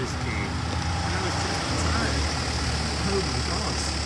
just came. And I was just in. Oh my gosh.